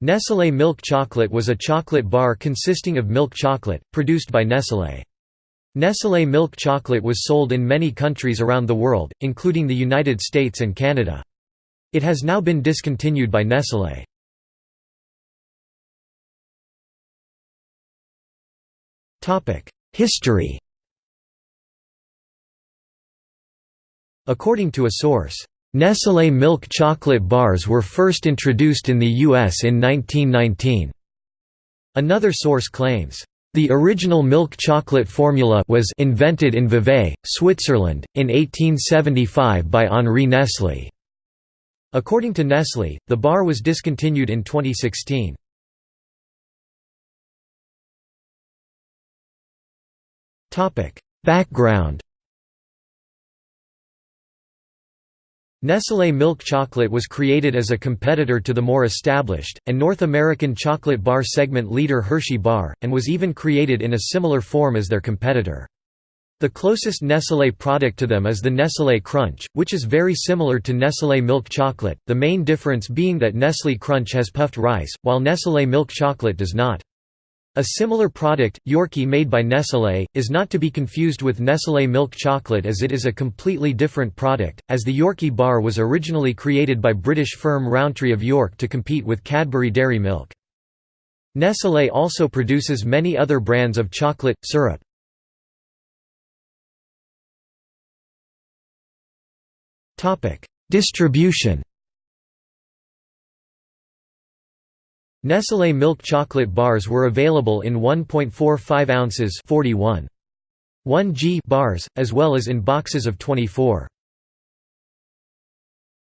Nestlé milk chocolate was a chocolate bar consisting of milk chocolate, produced by Nestlé. Nestlé milk chocolate was sold in many countries around the world, including the United States and Canada. It has now been discontinued by Nestlé. History According to a source, Nestlé milk chocolate bars were first introduced in the U.S. in 1919. Another source claims, the original milk chocolate formula was invented in Vevey, Switzerland, in 1875 by Henri Nestlé. According to Nestlé, the bar was discontinued in 2016. Background Nestlé milk chocolate was created as a competitor to the more established, and North American chocolate bar segment leader Hershey Bar, and was even created in a similar form as their competitor. The closest Nestlé product to them is the Nestlé Crunch, which is very similar to Nestlé milk chocolate, the main difference being that Nestlé Crunch has puffed rice, while Nestlé milk chocolate does not. A similar product, Yorkie made by Nestlé, is not to be confused with Nestlé milk chocolate as it is a completely different product, as the Yorkie bar was originally created by British firm Rowntree of York to compete with Cadbury Dairy Milk. Nestlé also produces many other brands of chocolate, syrup. Distribution Nestlé milk chocolate bars were available in 1.45 ounces 41. 1 g bars, as well as in boxes of 24.